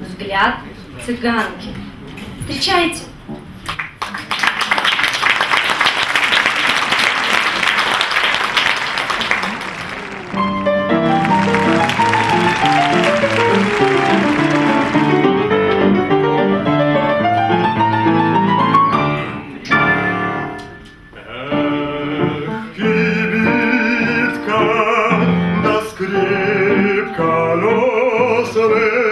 Взгляд цыганки. Встречайте. Скрипка носовы,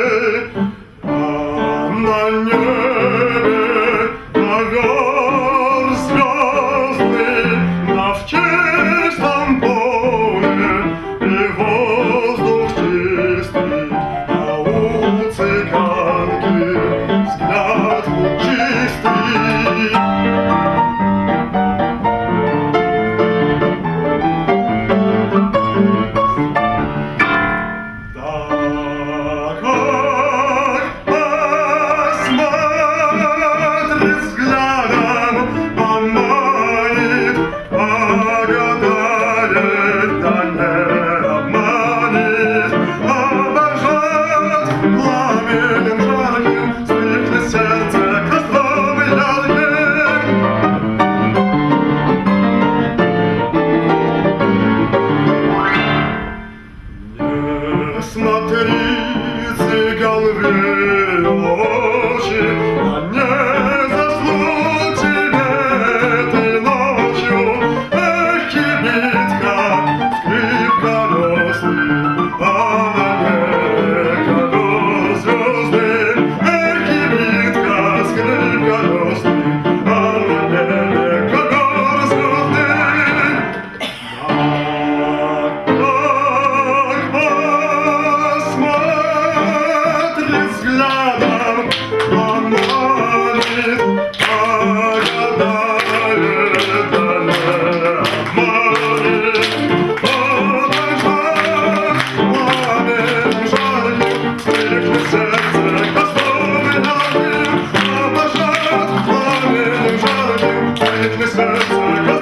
смотри, Thank